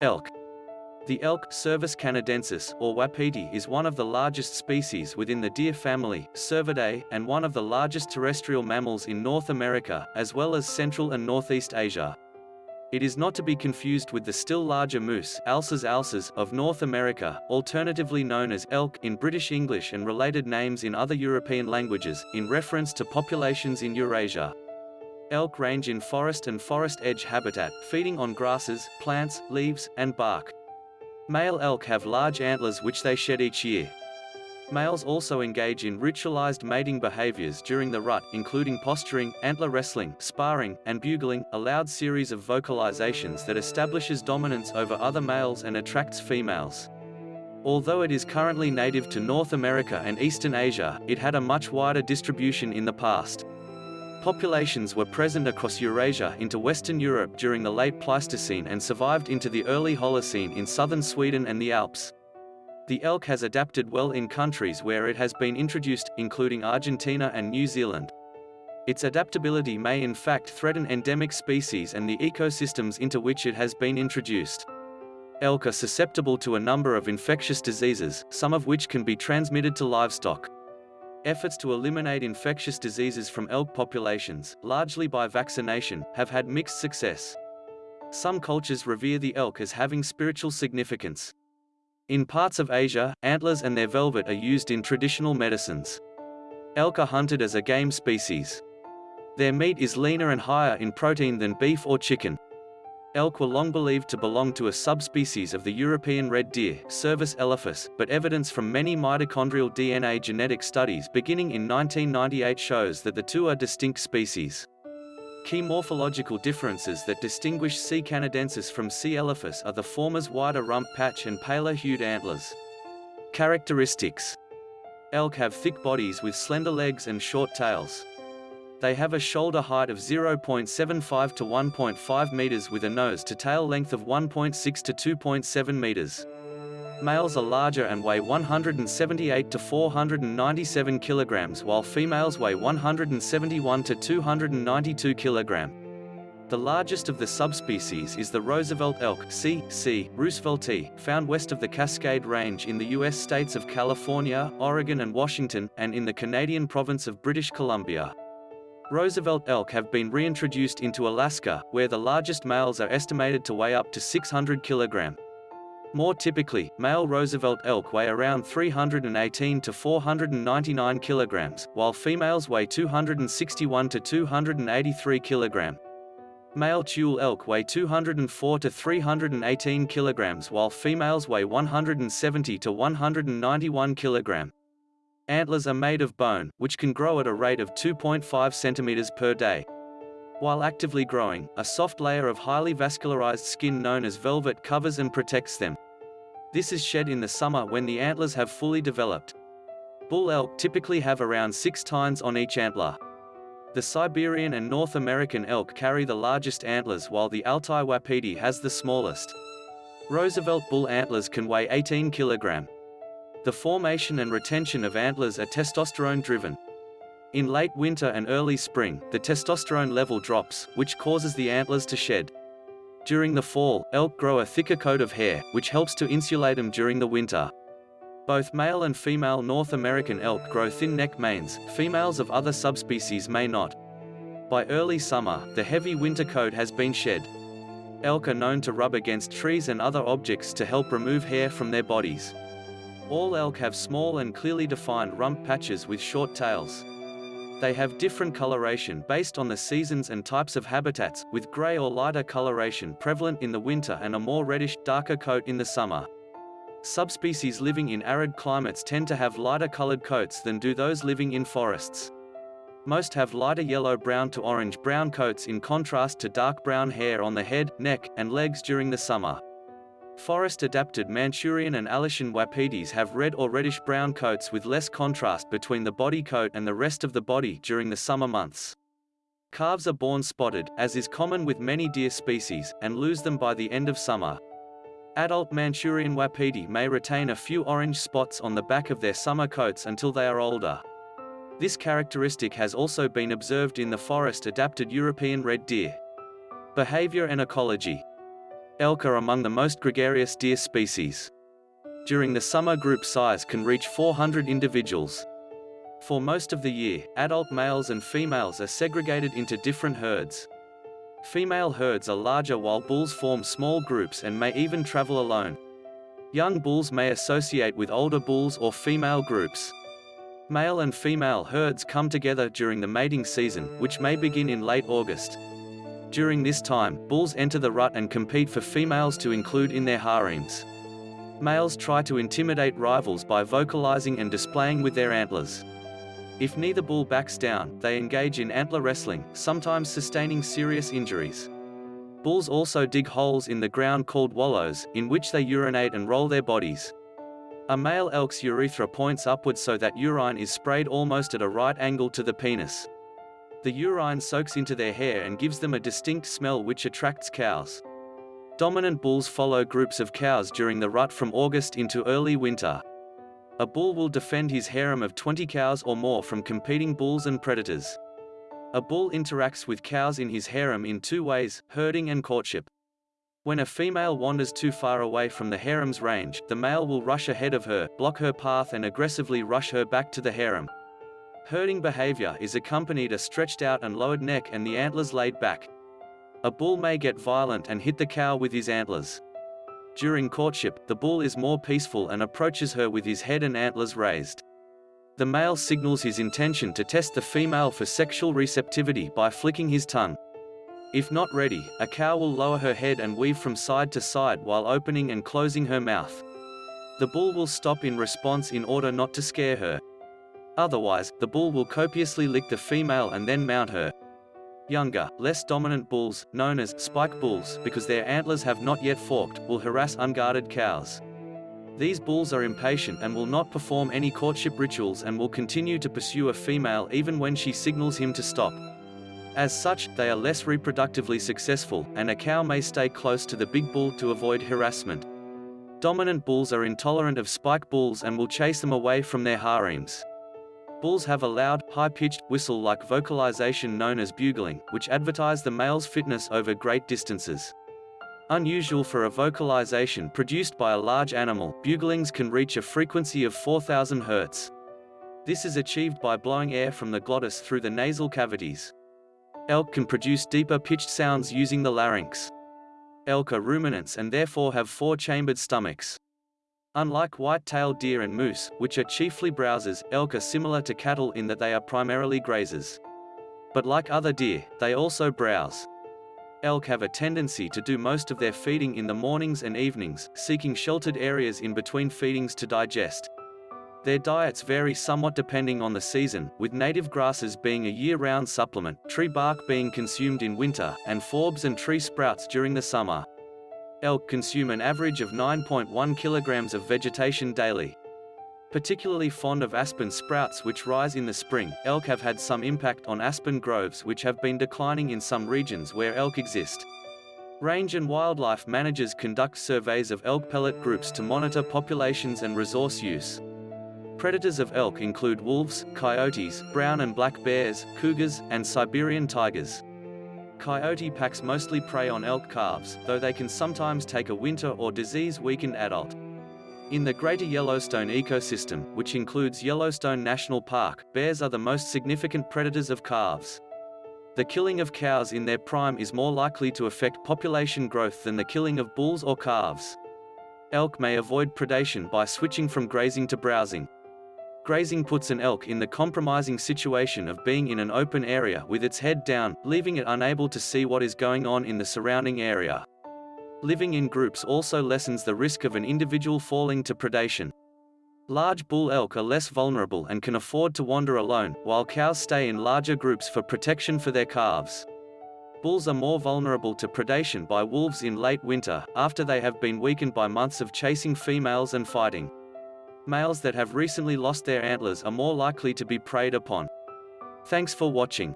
Elk. The elk, Cervus canadensis, or wapiti, is one of the largest species within the deer family, Cervidae, and one of the largest terrestrial mammals in North America, as well as Central and Northeast Asia. It is not to be confused with the still larger moose Alces alces of North America, alternatively known as elk in British English and related names in other European languages, in reference to populations in Eurasia. Elk range in forest and forest edge habitat, feeding on grasses, plants, leaves, and bark. Male elk have large antlers which they shed each year. Males also engage in ritualized mating behaviors during the rut, including posturing, antler wrestling, sparring, and bugling, a loud series of vocalizations that establishes dominance over other males and attracts females. Although it is currently native to North America and Eastern Asia, it had a much wider distribution in the past. Populations were present across Eurasia into Western Europe during the late Pleistocene and survived into the early Holocene in southern Sweden and the Alps. The elk has adapted well in countries where it has been introduced, including Argentina and New Zealand. Its adaptability may in fact threaten endemic species and the ecosystems into which it has been introduced. Elk are susceptible to a number of infectious diseases, some of which can be transmitted to livestock. Efforts to eliminate infectious diseases from elk populations, largely by vaccination, have had mixed success. Some cultures revere the elk as having spiritual significance. In parts of Asia, antlers and their velvet are used in traditional medicines. Elk are hunted as a game species. Their meat is leaner and higher in protein than beef or chicken. Elk were long believed to belong to a subspecies of the European red deer, Cervus elephas, but evidence from many mitochondrial DNA genetic studies beginning in 1998 shows that the two are distinct species. Key morphological differences that distinguish C. canadensis from C. elephas are the former's wider rump patch and paler hued antlers. Characteristics Elk have thick bodies with slender legs and short tails. They have a shoulder height of 0.75 to 1.5 meters with a nose to tail length of 1.6 to 2.7 meters. Males are larger and weigh 178 to 497 kilograms while females weigh 171 to 292 kilogram. The largest of the subspecies is the Roosevelt elk C. C. rooseveltii, found west of the Cascade Range in the U.S. states of California, Oregon and Washington, and in the Canadian province of British Columbia. Roosevelt elk have been reintroduced into Alaska, where the largest males are estimated to weigh up to 600 kg. More typically, male Roosevelt elk weigh around 318 to 499 kg, while females weigh 261 to 283 kg. Male Tule elk weigh 204 to 318 kg while females weigh 170 to 191 kg. Antlers are made of bone, which can grow at a rate of 2.5 centimeters per day. While actively growing, a soft layer of highly vascularized skin known as velvet covers and protects them. This is shed in the summer when the antlers have fully developed. Bull elk typically have around six tines on each antler. The Siberian and North American elk carry the largest antlers while the Altai wapiti has the smallest. Roosevelt bull antlers can weigh 18 kilogram. The formation and retention of antlers are testosterone-driven. In late winter and early spring, the testosterone level drops, which causes the antlers to shed. During the fall, elk grow a thicker coat of hair, which helps to insulate them during the winter. Both male and female North American elk grow thin neck manes, females of other subspecies may not. By early summer, the heavy winter coat has been shed. Elk are known to rub against trees and other objects to help remove hair from their bodies. All elk have small and clearly defined rump patches with short tails. They have different coloration based on the seasons and types of habitats, with gray or lighter coloration prevalent in the winter and a more reddish, darker coat in the summer. Subspecies living in arid climates tend to have lighter colored coats than do those living in forests. Most have lighter yellow-brown to orange-brown coats in contrast to dark brown hair on the head, neck, and legs during the summer. Forest-adapted Manchurian and Alashan wapitis have red or reddish-brown coats with less contrast between the body coat and the rest of the body during the summer months. Calves are born spotted, as is common with many deer species, and lose them by the end of summer. Adult Manchurian wapiti may retain a few orange spots on the back of their summer coats until they are older. This characteristic has also been observed in the forest-adapted European red deer. Behavior and ecology Elk are among the most gregarious deer species. During the summer group size can reach 400 individuals. For most of the year, adult males and females are segregated into different herds. Female herds are larger while bulls form small groups and may even travel alone. Young bulls may associate with older bulls or female groups. Male and female herds come together during the mating season, which may begin in late August. During this time, bulls enter the rut and compete for females to include in their harems. Males try to intimidate rivals by vocalizing and displaying with their antlers. If neither bull backs down, they engage in antler wrestling, sometimes sustaining serious injuries. Bulls also dig holes in the ground called wallows, in which they urinate and roll their bodies. A male elk's urethra points upward so that urine is sprayed almost at a right angle to the penis. The urine soaks into their hair and gives them a distinct smell which attracts cows. Dominant bulls follow groups of cows during the rut from August into early winter. A bull will defend his harem of 20 cows or more from competing bulls and predators. A bull interacts with cows in his harem in two ways, herding and courtship. When a female wanders too far away from the harem's range, the male will rush ahead of her, block her path and aggressively rush her back to the harem. Herding behavior is accompanied a stretched out and lowered neck and the antlers laid back. A bull may get violent and hit the cow with his antlers. During courtship, the bull is more peaceful and approaches her with his head and antlers raised. The male signals his intention to test the female for sexual receptivity by flicking his tongue. If not ready, a cow will lower her head and weave from side to side while opening and closing her mouth. The bull will stop in response in order not to scare her. Otherwise, the bull will copiously lick the female and then mount her. Younger, less dominant bulls, known as spike bulls because their antlers have not yet forked, will harass unguarded cows. These bulls are impatient and will not perform any courtship rituals and will continue to pursue a female even when she signals him to stop. As such, they are less reproductively successful, and a cow may stay close to the big bull to avoid harassment. Dominant bulls are intolerant of spike bulls and will chase them away from their harems. Bulls have a loud, high-pitched, whistle-like vocalization known as bugling, which advertise the male's fitness over great distances. Unusual for a vocalization produced by a large animal, buglings can reach a frequency of 4000 Hz. This is achieved by blowing air from the glottis through the nasal cavities. Elk can produce deeper pitched sounds using the larynx. Elk are ruminants and therefore have four-chambered stomachs. Unlike white-tailed deer and moose, which are chiefly browsers, elk are similar to cattle in that they are primarily grazers. But like other deer, they also browse. Elk have a tendency to do most of their feeding in the mornings and evenings, seeking sheltered areas in between feedings to digest. Their diets vary somewhat depending on the season, with native grasses being a year-round supplement, tree bark being consumed in winter, and forbs and tree sprouts during the summer. Elk consume an average of 9.1 kilograms of vegetation daily. Particularly fond of aspen sprouts which rise in the spring, elk have had some impact on aspen groves which have been declining in some regions where elk exist. Range and wildlife managers conduct surveys of elk pellet groups to monitor populations and resource use. Predators of elk include wolves, coyotes, brown and black bears, cougars, and Siberian tigers. Coyote packs mostly prey on elk calves, though they can sometimes take a winter or disease-weakened adult. In the Greater Yellowstone ecosystem, which includes Yellowstone National Park, bears are the most significant predators of calves. The killing of cows in their prime is more likely to affect population growth than the killing of bulls or calves. Elk may avoid predation by switching from grazing to browsing. Grazing puts an elk in the compromising situation of being in an open area with its head down, leaving it unable to see what is going on in the surrounding area. Living in groups also lessens the risk of an individual falling to predation. Large bull elk are less vulnerable and can afford to wander alone, while cows stay in larger groups for protection for their calves. Bulls are more vulnerable to predation by wolves in late winter, after they have been weakened by months of chasing females and fighting. Males that have recently lost their antlers are more likely to be preyed upon. Thanks for watching.